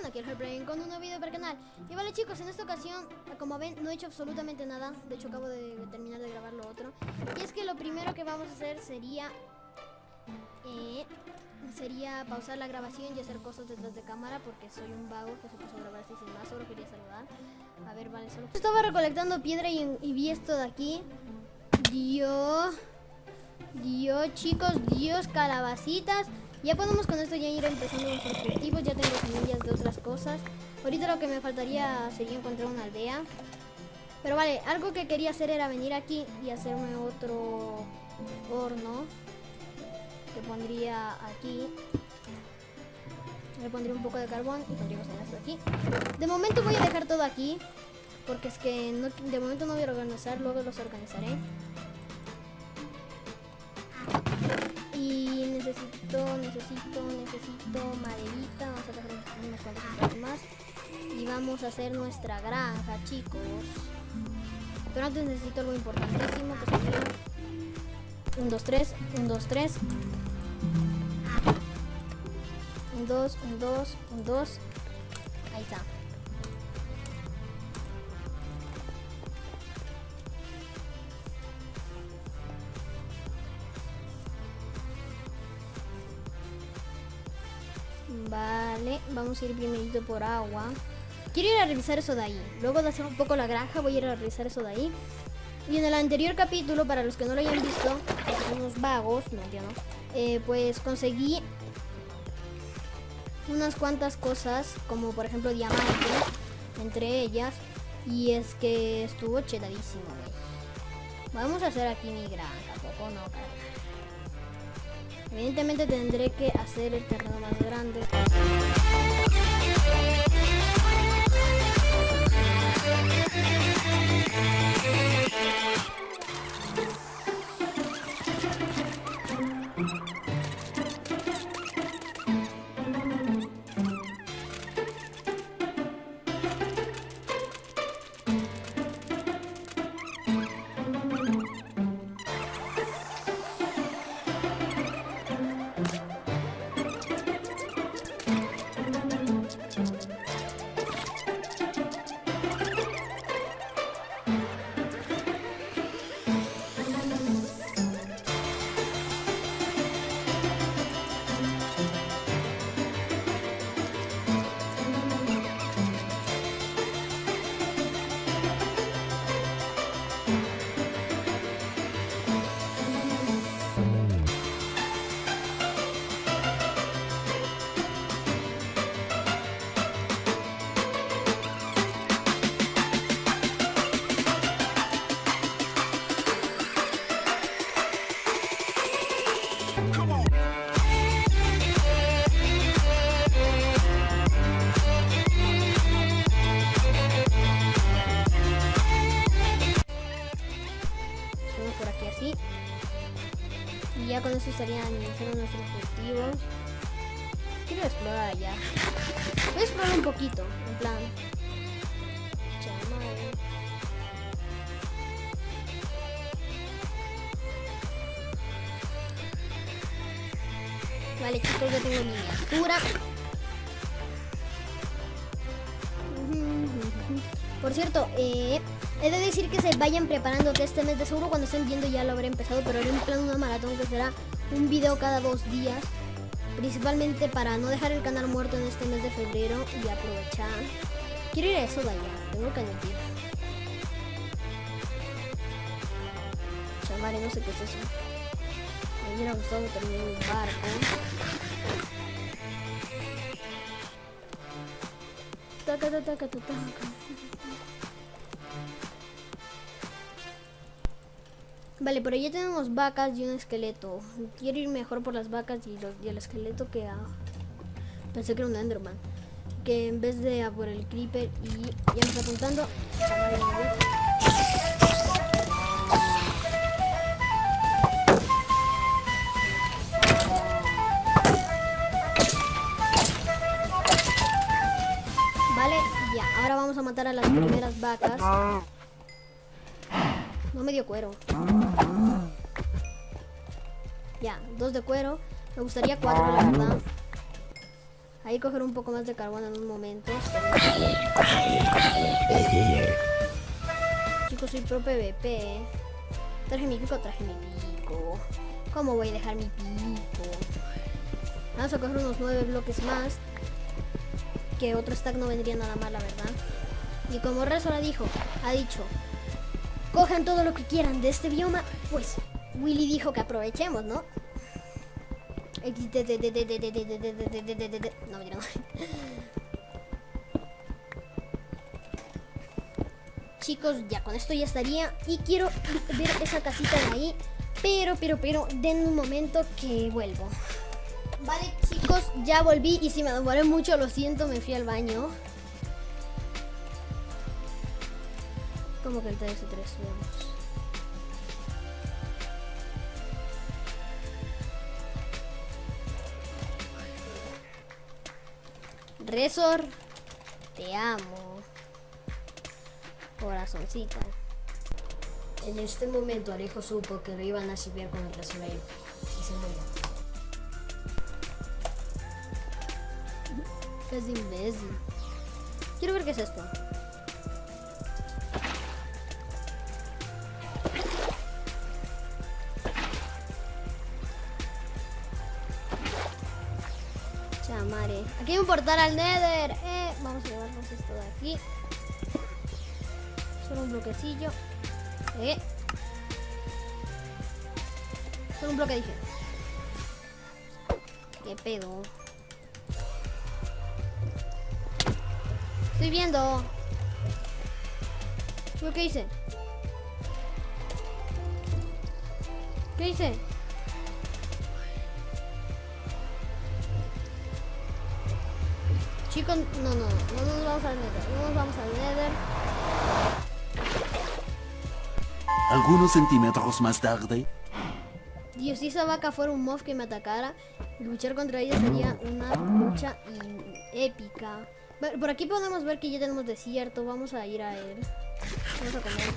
everyone, aquí el Heartbrain con un nuevo video para el canal. Y vale chicos, en esta ocasión, como ven, no he hecho absolutamente nada. De hecho acabo de terminar de grabar lo otro. Y es que lo primero que vamos a hacer sería eh, Sería pausar la grabación y hacer cosas detrás de cámara Porque soy un vago que se puso a grabar así sin más, solo quería saludar. A ver, vale, solo... Estaba recolectando piedra y, y vi esto de aquí. Dios... Dios, chicos, Dios, calabacitas ya podemos con esto ya ir empezando nuestros cultivos, ya tengo semillas de otras cosas. Ahorita lo que me faltaría sería encontrar una aldea. Pero vale, algo que quería hacer era venir aquí y hacerme otro horno. Que pondría aquí. Le pondría un poco de carbón y pondríamos esto aquí. De momento voy a dejar todo aquí. Porque es que de momento no voy a organizar, luego los organizaré. Y necesito, necesito, necesito maderita. Vamos a dejar unas cuantas más. Y vamos a hacer nuestra granja, chicos. Pero antes necesito algo importantísimo que sería... 1, 2, 3, 1, 2, 3. 1, 2, 1, 2, 1, 2. Ahí está. Vamos a ir primerito por agua. Quiero ir a revisar eso de ahí. Luego de hacer un poco la granja, voy a ir a revisar eso de ahí. Y en el anterior capítulo, para los que no lo hayan visto, unos vagos, no entiendo, eh, pues conseguí unas cuantas cosas, como por ejemplo diamantes, entre ellas. Y es que estuvo chedadísimo, Vamos a hacer aquí mi granja, poco no, Evidentemente tendré que hacer el terreno más grande. Estarían nuestros objetivos. Quiero explorar allá. Voy a explorar un poquito, en plan. Vale chicos, ya tengo miniatura. Por cierto, eh, He de decir que se vayan preparando que este mes de seguro cuando estén viendo ya lo habré empezado, pero haré un plan una maratón que será un video cada dos días. Principalmente para no dejar el canal muerto en este mes de febrero y aprovechar. Quiero ir a eso de allá, tengo que admitir. Chamare, no sé qué es eso. Me hubiera gustado terminar un barco. Taca, taca, taca, taca. Vale, pero ya tenemos vacas y un esqueleto. Quiero ir mejor por las vacas y, el esqueleto que a... Pensé que era un Enderman. Que en vez de a por el Creeper y ya me está apuntando. Vale, ya. Ahora vamos a matar a las primeras vacas. No me dio cuero. Ya, dos de cuero. Me gustaría cuatro, la verdad. Ahí coger un poco más de carbón en un momento. Chicos, soy pro PvP. Traje mi pico, traje mi pico. ¿Cómo voy a dejar mi pico? Vamos a coger unos nueve bloques más. Que otro stack no vendría nada mal, la verdad. Y como Resora dijo, ha dicho, cojan todo lo que quieran de este bioma, pues Willy dijo que aprovechemos, ¿no? No, mentira, no. Chicos, ya con esto ya estaría. Y quiero ver esa casita de ahí. Pero, pero, pero, den un momento que vuelvo. Vale, chicos, ya volví. Y si me demoré mucho, lo siento, me fui al baño. Como que el 3 3 vamos. Resor, te amo. Corazoncita. En este momento Alejo supo que lo iban a chipear con el Resoleo y se murió. Es imbécil. Quiero ver qué es esto. Portal al Nether. Eh, vamos a llevarnos esto de aquí. Solo un bloquecillo. Eh. Solo un bloque dije. ¿Qué pedo? Estoy viendo. ¿Yo qué hice? ¿Qué hice? Chicos, no, no, no nos vamos al Nether. No nos vamos al Nether. Algunos centímetros más tarde. Dios, si esa vaca fuera un mob que me atacara, luchar contra ella sería una lucha épica. Por aquí podemos ver que ya tenemos desierto. Vamos a ir a él. Vamos a comer.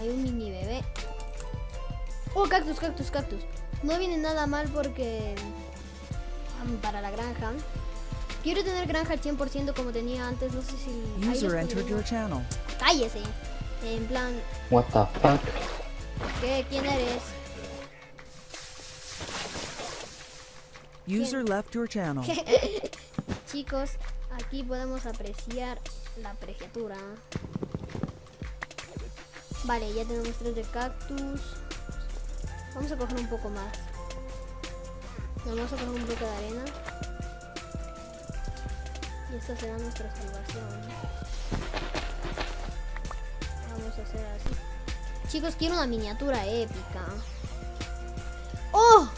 Hay un mini bebé. Oh, cactus, cactus, cactus. No viene nada mal porque... para la granja. Quiero tener granja al 100% como tenía antes. No sé si... User entered your channel. Cállese. En plan, What the fuck? ¿qué? ¿Quién eres? User left your channel. Chicos, aquí podemos apreciar la preciatura. Vale, ya tenemos tres de cactus. Vamos a coger un poco más. Vamos a coger un bloque de arena. Y esta será nuestra salvación. Vamos a hacer así. Chicos, quiero una miniatura épica. ¡Oh!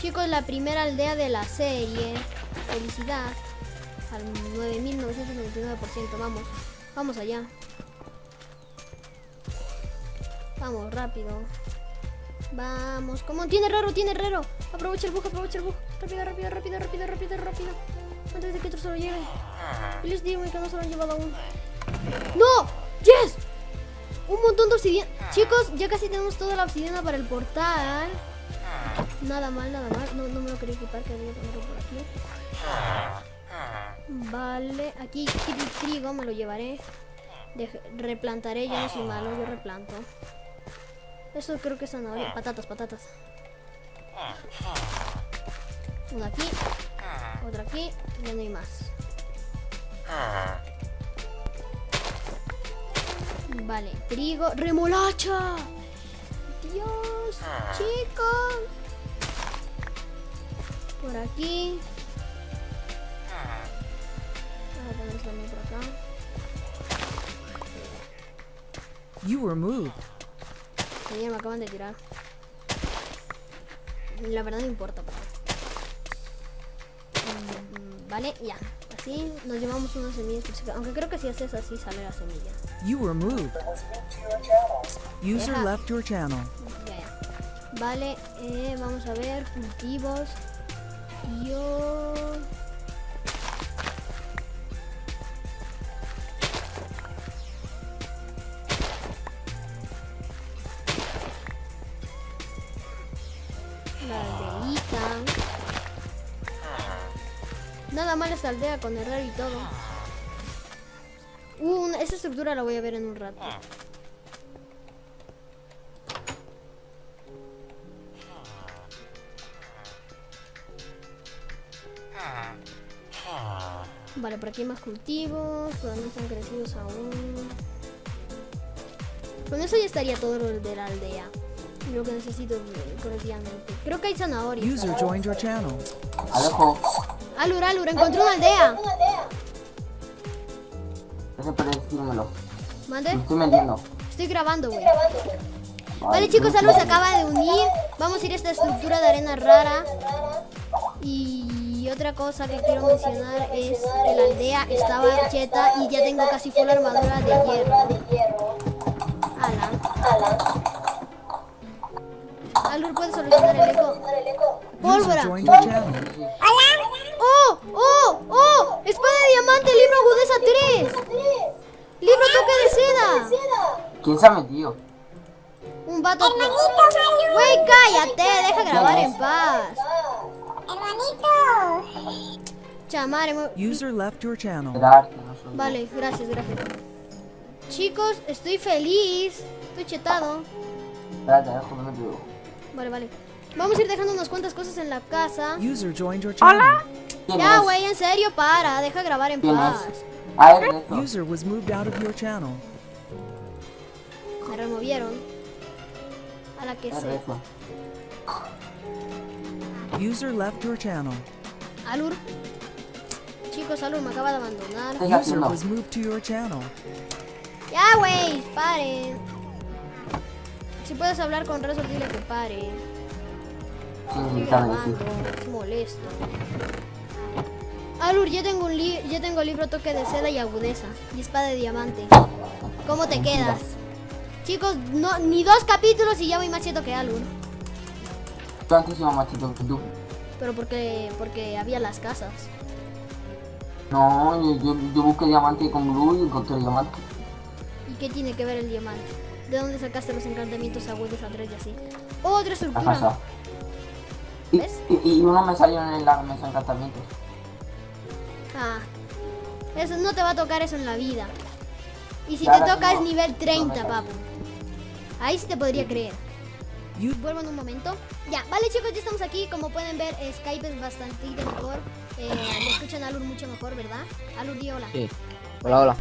Chicos, la primera aldea de la serie. Felicidad. Al 9999%. Vamos. Vamos allá. Vamos, rápido. Vamos. ¿Cómo? Tiene herrero, tiene herrero. Aprovecha el bug, aprovecha el bug. Rápido, rápido, rápido, rápido, rápido, rápido. Antes de que otro se lo lleve. Y les digo que no se lo han llevado aún. ¡No! ¡Yes! Un montón de obsidiana. Chicos, ya casi tenemos toda la obsidiana para el portal. Nada mal, nada mal. No, no me lo quería equipar, que había ponerlo por aquí. Vale, aquí tri- trigo me lo llevaré. Dej- replantaré, yo no soy malo, yo replanto. Eso creo que es zanahoria. Patatas, patatas. Una aquí, otra aquí, ya no hay más. Vale, trigo, remolacha. Dios, chicos. Por aquí. Vamos a poner también por acá. You were moved. Me acaban de tirar. La verdad no importa. pero- Mm, Vale, ya. Así nos llevamos unas semillas. por. Aunque creo que si haces así sale la semilla. You were moved. User Deja. left your channel. Ya, ya. Vale, eh, vamos a ver. Cultivos. Yo. aldeita. Nada mal esta aldea con errar y todo. Uh, esa estructura la voy a ver en un rato. Vale, por aquí hay más cultivos, pero no están crecidos aún. Con eso ya estaría todo lo de la aldea. Lo que necesito eh, correctamente. Creo que hay zanahorias. User joined your channel. Alejo, Alur, Alur, encontré una aldea. decírmelo. Me ¿Mande? estoy metiendo. Estoy grabando, güey. Vale, chicos, Alur se acaba de unir. Vamos a ir a esta estructura de arena rara. Y otra cosa que quiero mencionar es que la aldea estaba cheta y ya tengo casi full armadura de hierro. Alur puede solucionar el eco. User Pólvora. channel. ¡Oh! ¡Oh! ¡Oh! ¡Espada de diamante! ¡Libro agudeza 3! ¡Libro toque de seda! ¿Quién se ha metido? Un vato. Güey, cállate, deja grabar en paz. Chamare, mu- User left your channel. Vale, gracias, gracias. Chicos, estoy feliz. Estoy chetado. Espérate. Vale, vale. Vamos a ir dejando unas cuantas cosas en la casa. User joined your channel. ¿Quién Ya, güey, en serio, para. Deja grabar en ¿Quién paz. User was moved out of your channel. Me removieron. A la que. Rezo. User left your channel. Alur. Chicos, Alur me acaba de abandonar. ¿Qué estás User was moved to your channel. Ya, güey, paren. Si puedes hablar con Rezo, dile que pare. Decir. es molesto. Alur, yo tengo un li yo tengo libro toque de seda y agudeza. Y espada de diamante. ¿Cómo te quedas? Chicos, no, ni dos capítulos y ya voy más cheto que Alur. Tú antes iba más chido que tú. Pero porque, porque había las casas. No, yo, yo, yo busqué diamante con blue y encontré diamante. ¿Y qué tiene que ver el diamante? ¿De dónde sacaste los encantamientos agudos a tres y así? Otra estructura. Y, ¿Ves? y, y uno me salió en la mesa de encantamientos. Ah. Eso no te va a tocar eso en la vida. Y si te toca es nivel 30, No me papu. Ahí sí te podría creer. Vuelvo en un momento. Ya, vale chicos, ya estamos aquí. Como pueden ver, Skype es bastante mejor. Eh, le escuchan a Alur mucho mejor, ¿verdad? Alur, di hola. Sí. Hola, hola.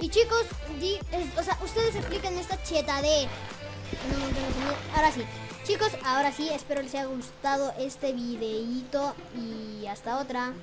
Y chicos, di, o sea, ustedes expliquen esta cheta de... Ahora sí. Chicos, ahora sí, espero les haya gustado este videíto y hasta otra.